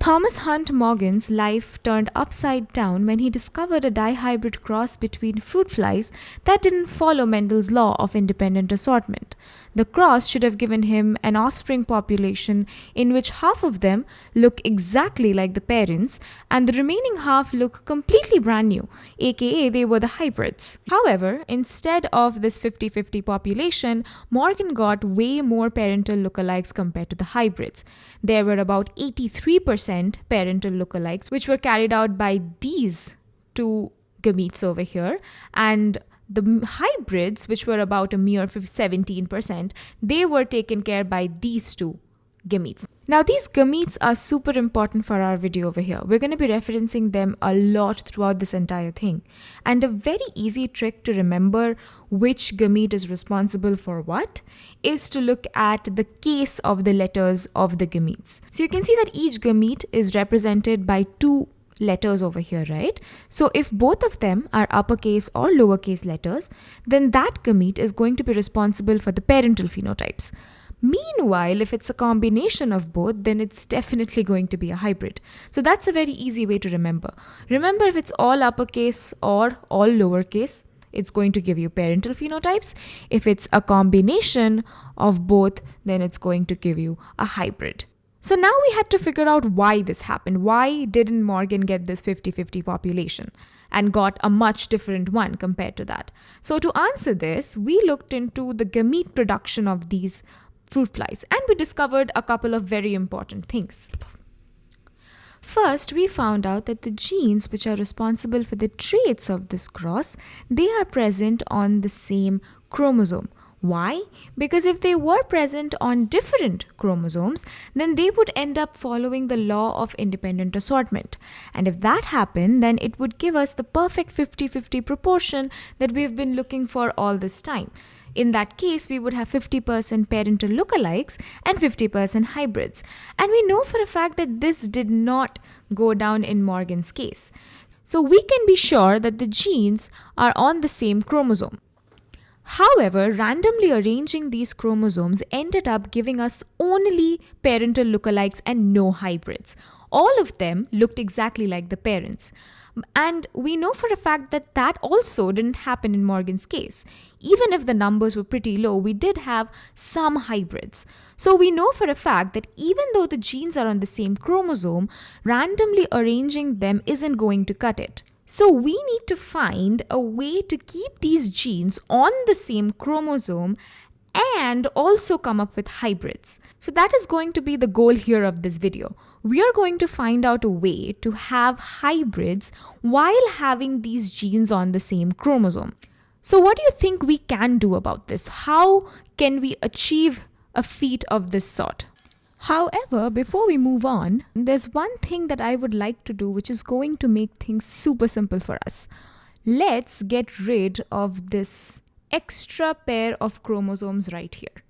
Thomas Hunt Morgan's life turned upside down when he discovered a dihybrid cross between fruit flies that didn't follow Mendel's law of independent assortment. The cross should have given him an offspring population in which half of them look exactly like the parents and the remaining half look completely brand new, aka they were the hybrids. However, instead of this 50 50 population, Morgan got way more parental lookalikes compared to the hybrids. There were about 83% parental lookalikes, which were carried out by these two gametes over here, and the hybrids, which were about a mere 17%, they were taken care by these two gametes. Now these gametes are super important for our video over here. We're going to be referencing them a lot throughout this entire thing. And a very easy trick to remember which gamete is responsible for what is to look at the case of the letters of the gametes. So you can see that each gamete is represented by two letters over here, right? So if both of them are uppercase or lowercase letters, then that gamete is going to be responsible for the parental phenotypes. Meanwhile, if it's a combination of both, then it's definitely going to be a hybrid. So that's a very easy way to remember. Remember if it's all uppercase or all lowercase, it's going to give you parental phenotypes. If it's a combination of both, then it's going to give you a hybrid. So now we had to figure out why this happened. Why didn't Morgan get this 50 50 population and got a much different one compared to that? So, to answer this, we looked into the gamete production of these fruit flies and we discovered a couple of very important things. First, we found out that the genes which are responsible for the traits of this cross, they are present on the same chromosome. Why? Because if they were present on different chromosomes, then they would end up following the law of independent assortment. And if that happened, then it would give us the perfect 50 50 proportion that we've been looking for all this time. In that case, we would have 50% parental lookalikes and 50% hybrids. And we know for a fact that this did not go down in Morgan's case. So we can be sure that the genes are on the same chromosome. However, randomly arranging these chromosomes ended up giving us only parental lookalikes and no hybrids. All of them looked exactly like the parents. And we know for a fact that that also didn't happen in Morgan's case. Even if the numbers were pretty low, we did have some hybrids. So we know for a fact that even though the genes are on the same chromosome, randomly arranging them isn't going to cut it. So we need to find a way to keep these genes on the same chromosome and also come up with hybrids. So that is going to be the goal here of this video. We are going to find out a way to have hybrids while having these genes on the same chromosome. So what do you think we can do about this? How can we achieve a feat of this sort? However, before we move on, there's one thing that I would like to do which is going to make things super simple for us. Let's get rid of this extra pair of chromosomes right here.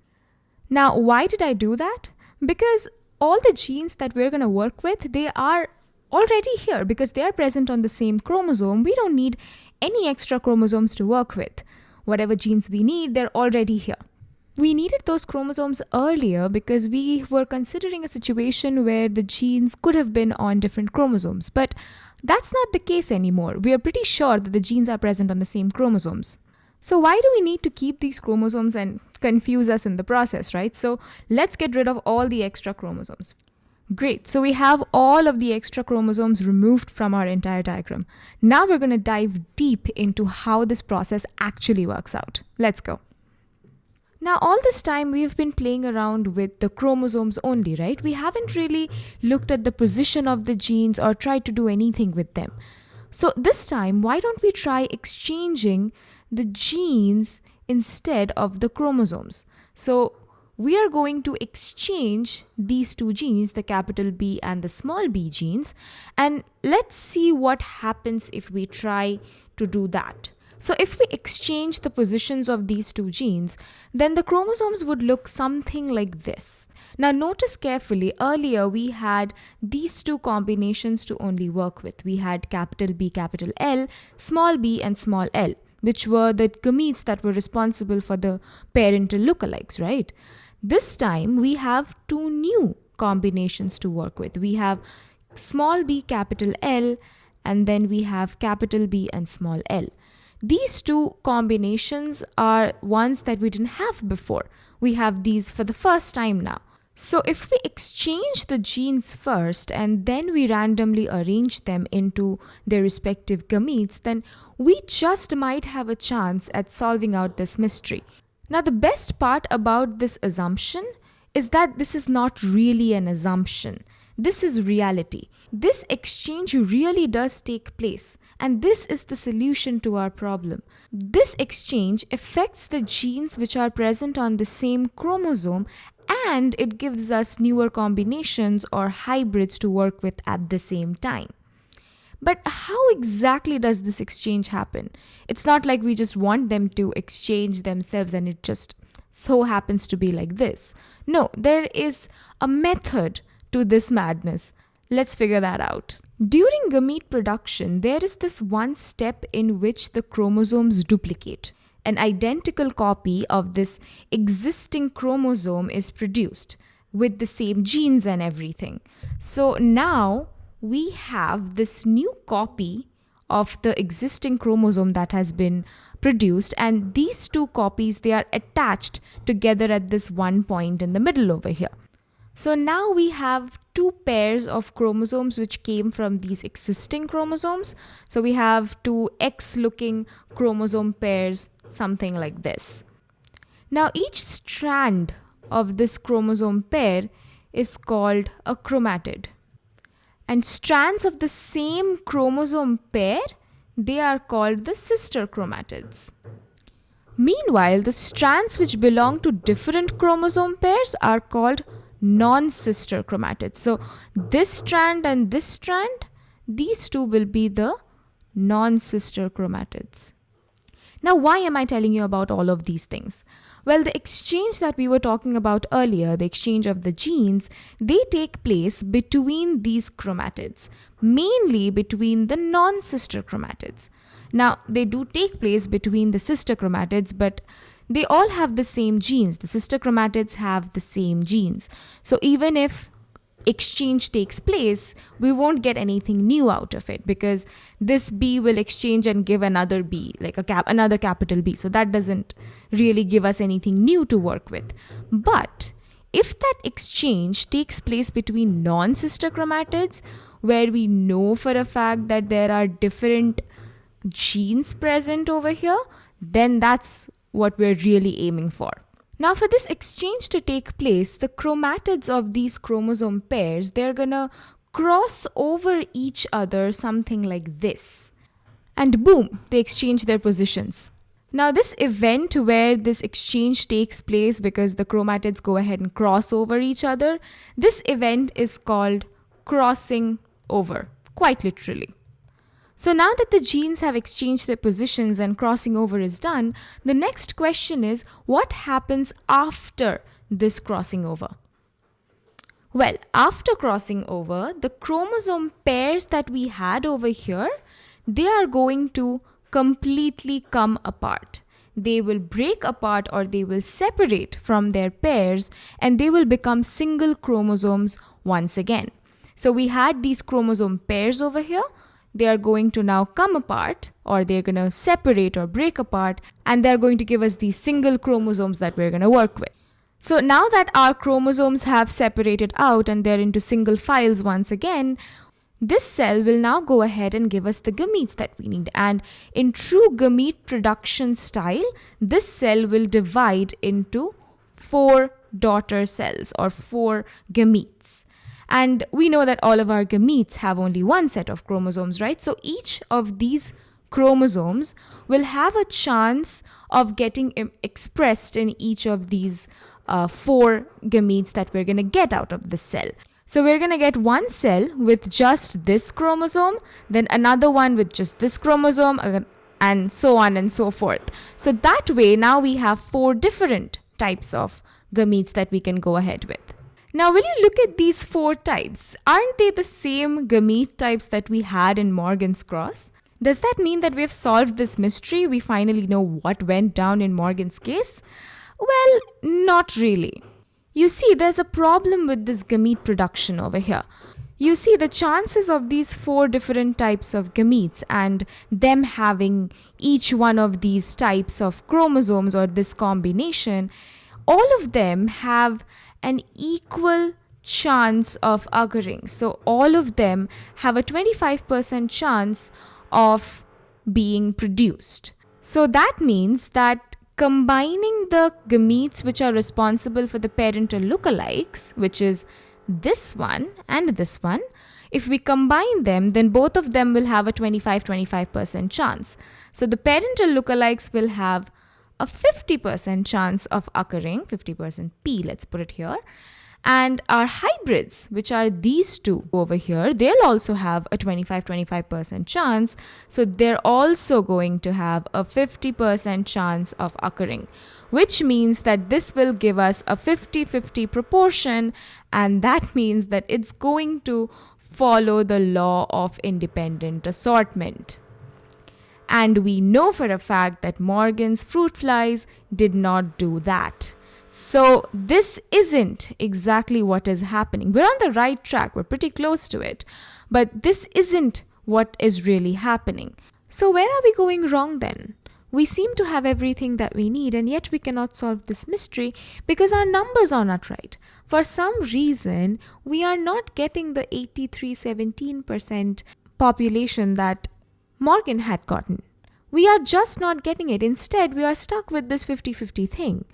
Now, why did I do that? Because all the genes that we're going to work with, they are already here because they are present on the same chromosome. We don't need any extra chromosomes to work with. Whatever genes we need, they're already here. We needed those chromosomes earlier because we were considering a situation where the genes could have been on different chromosomes, but that's not the case anymore. We are pretty sure that the genes are present on the same chromosomes. So why do we need to keep these chromosomes and confuse us in the process, right? So let's get rid of all the extra chromosomes. Great, so we have all of the extra chromosomes removed from our entire diagram. Now we're going to dive deep into how this process actually works out. Let's go. Now, all this time we've been playing around with the chromosomes only, right? We haven't really looked at the position of the genes or tried to do anything with them. So, this time, why don't we try exchanging the genes instead of the chromosomes. So we are going to exchange these two genes, the capital B and the small b genes, and let's see what happens if we try to do that. So if we exchange the positions of these two genes, then the chromosomes would look something like this. Now notice carefully, earlier we had these two combinations to only work with. We had capital B, capital L, small b and small l which were the gametes that were responsible for the parental lookalikes, right? This time we have two new combinations to work with. We have small b capital L and then we have capital B and small l. These two combinations are ones that we didn't have before. We have these for the first time now. So if we exchange the genes first and then we randomly arrange them into their respective gametes, then we just might have a chance at solving out this mystery. Now the best part about this assumption is that this is not really an assumption. This is reality. This exchange really does take place, and this is the solution to our problem. This exchange affects the genes which are present on the same chromosome and it gives us newer combinations or hybrids to work with at the same time. But how exactly does this exchange happen? It's not like we just want them to exchange themselves and it just so happens to be like this. No, there is a method to this madness. Let's figure that out. During gamete production, there is this one step in which the chromosomes duplicate. An identical copy of this existing chromosome is produced with the same genes and everything. So now we have this new copy of the existing chromosome that has been produced and these two copies they are attached together at this one point in the middle over here. So now we have two pairs of chromosomes which came from these existing chromosomes. So we have two X looking chromosome pairs, something like this. Now each strand of this chromosome pair is called a chromatid. And strands of the same chromosome pair, they are called the sister chromatids. Meanwhile, the strands which belong to different chromosome pairs are called non-sister chromatids. So this strand and this strand, these two will be the non-sister chromatids. Now, why am I telling you about all of these things? Well, the exchange that we were talking about earlier, the exchange of the genes, they take place between these chromatids, mainly between the non-sister chromatids. Now, they do take place between the sister chromatids, but they all have the same genes. The sister chromatids have the same genes. So even if exchange takes place, we won't get anything new out of it because this B will exchange and give another B, like a cap, another capital B. So that doesn't really give us anything new to work with. But if that exchange takes place between non-sister chromatids, where we know for a fact that there are different genes present over here, then that's what we're really aiming for. Now for this exchange to take place, the chromatids of these chromosome pairs, they're gonna cross over each other something like this. And boom, they exchange their positions. Now this event where this exchange takes place because the chromatids go ahead and cross over each other, this event is called crossing over, quite literally. So now that the genes have exchanged their positions and crossing over is done, the next question is what happens after this crossing over? Well, after crossing over, the chromosome pairs that we had over here, they are going to completely come apart. They will break apart or they will separate from their pairs and they will become single chromosomes once again. So we had these chromosome pairs over here they are going to now come apart or they're going to separate or break apart and they're going to give us these single chromosomes that we're going to work with. So now that our chromosomes have separated out and they're into single files once again, this cell will now go ahead and give us the gametes that we need. And in true gamete production style, this cell will divide into four daughter cells or four gametes. And we know that all of our gametes have only one set of chromosomes, right? So each of these chromosomes will have a chance of getting expressed in each of these uh, four gametes that we're going to get out of the cell. So we're going to get one cell with just this chromosome, then another one with just this chromosome, uh, and so on and so forth. So that way, now we have four different types of gametes that we can go ahead with. Now, when you look at these four types, aren't they the same gamete types that we had in Morgan's cross? Does that mean that we've solved this mystery? We finally know what went down in Morgan's case? Well, not really. You see, there's a problem with this gamete production over here. you see the chances of these four different types of gametes and them having each one of these types of chromosomes or this combination, all of them have an equal chance of occurring. So all of them have a 25% chance of being produced. So that means that combining the gametes which are responsible for the parental lookalikes, which is this one and this one, if we combine them, then both of them will have a 25-25% chance. So the parental lookalikes will have a 50% chance of occurring, 50% P, let's put it here, and our hybrids, which are these two over here, they'll also have a 25-25% chance. So they're also going to have a 50% chance of occurring, which means that this will give us a 50-50 proportion. And that means that it's going to follow the law of independent assortment. And we know for a fact that Morgan's fruit flies did not do that. So this isn't exactly what is happening. We're on the right track. We're pretty close to it. But this isn't what is really happening. So where are we going wrong then? We seem to have everything that we need and yet we cannot solve this mystery because our numbers are not right. For some reason, we are not getting the 83-17% population that Morgan had gotten. We are just not getting it. Instead, we are stuck with this 50-50 thing.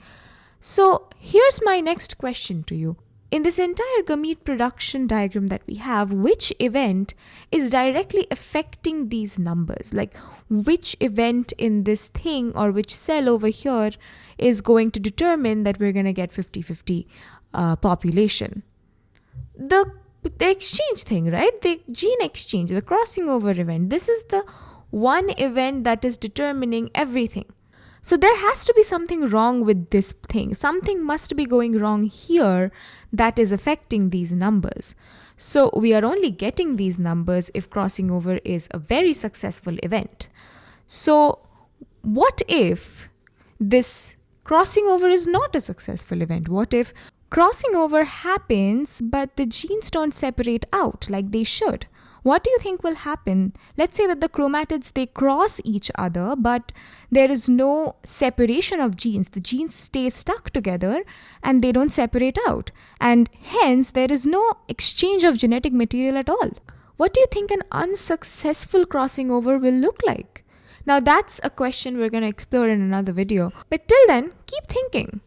So here's my next question to you. In this entire gamete production diagram that we have, which event is directly affecting these numbers? Like which event in this thing or which cell over here is going to determine that we're going to get 50-50 uh, population? The, the exchange thing, right? The gene exchange, the crossing over event. This is the one event that is determining everything. So there has to be something wrong with this thing. Something must be going wrong here that is affecting these numbers. So we are only getting these numbers if crossing over is a very successful event. So what if this crossing over is not a successful event? What if crossing over happens but the genes don't separate out like they should? what do you think will happen? Let's say that the chromatids, they cross each other, but there is no separation of genes. The genes stay stuck together and they don't separate out. And hence, there is no exchange of genetic material at all. What do you think an unsuccessful crossing over will look like? Now that's a question we're going to explore in another video. But till then, keep thinking.